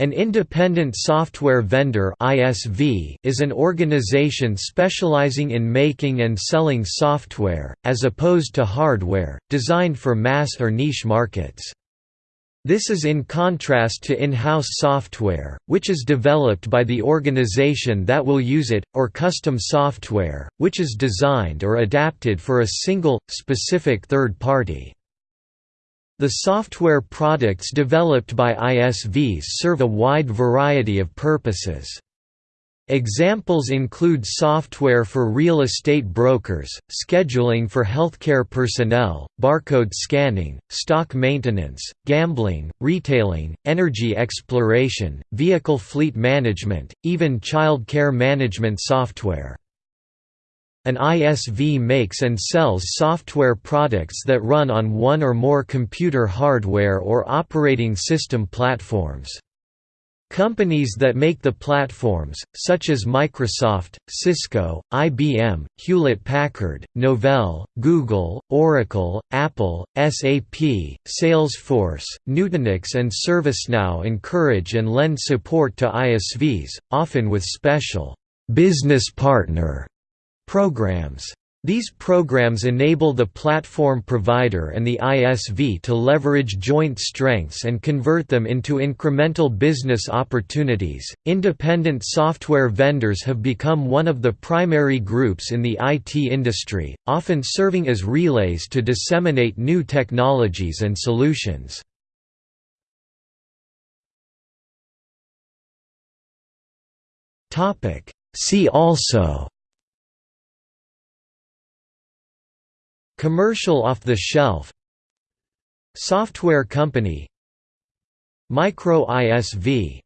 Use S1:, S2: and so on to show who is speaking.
S1: An independent software vendor (ISV) is an organization specializing in making and selling software as opposed to hardware, designed for mass or niche markets. This is in contrast to in-house software, which is developed by the organization that will use it, or custom software, which is designed or adapted for a single, specific third party. The software products developed by ISVs serve a wide variety of purposes. Examples include software for real estate brokers, scheduling for healthcare personnel, barcode scanning, stock maintenance, gambling, retailing, energy exploration, vehicle fleet management, even child care management software. An ISV makes and sells software products that run on one or more computer hardware or operating system platforms. Companies that make the platforms, such as Microsoft, Cisco, IBM, Hewlett-Packard, Novell, Google, Oracle, Apple, SAP, Salesforce, Nutanix and ServiceNow encourage and lend support to ISVs, often with special «business partner» Programs. These programs enable the platform provider and the ISV to leverage joint strengths and convert them into incremental business opportunities. Independent software vendors have become one of the primary groups in the IT industry, often serving as relays to disseminate new technologies and solutions. See also Commercial off-the-shelf Software company Micro ISV